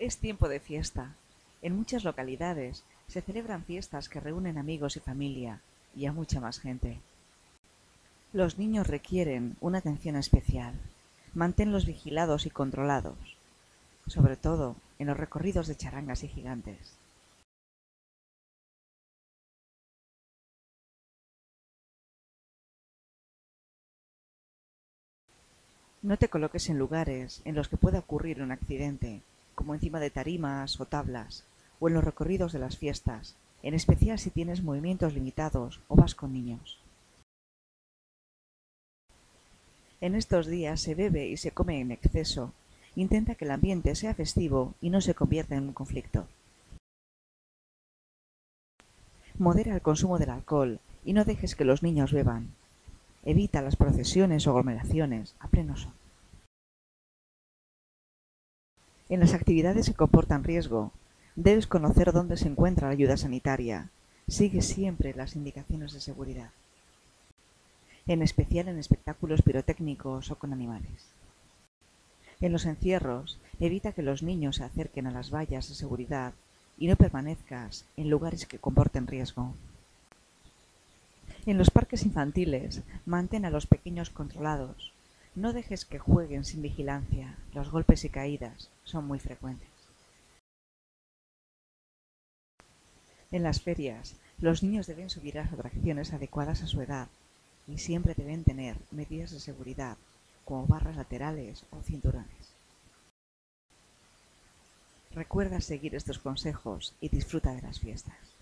Es tiempo de fiesta. En muchas localidades se celebran fiestas que reúnen amigos y familia, y a mucha más gente. Los niños requieren una atención especial. Manténlos vigilados y controlados, sobre todo en los recorridos de charangas y gigantes. No te coloques en lugares en los que pueda ocurrir un accidente, como encima de tarimas o tablas, o en los recorridos de las fiestas, en especial si tienes movimientos limitados o vas con niños. En estos días se bebe y se come en exceso. Intenta que el ambiente sea festivo y no se convierta en un conflicto. Modera el consumo del alcohol y no dejes que los niños beban. Evita las procesiones o aglomeraciones a pleno sol. En las actividades que comportan riesgo, debes conocer dónde se encuentra la ayuda sanitaria. Sigue siempre las indicaciones de seguridad, en especial en espectáculos pirotécnicos o con animales. En los encierros, evita que los niños se acerquen a las vallas de seguridad y no permanezcas en lugares que comporten riesgo. En los parques infantiles, mantén a los pequeños controlados. No dejes que jueguen sin vigilancia. Los golpes y caídas son muy frecuentes. En las ferias, los niños deben subir las atracciones adecuadas a su edad y siempre deben tener medidas de seguridad, como barras laterales o cinturones. Recuerda seguir estos consejos y disfruta de las fiestas.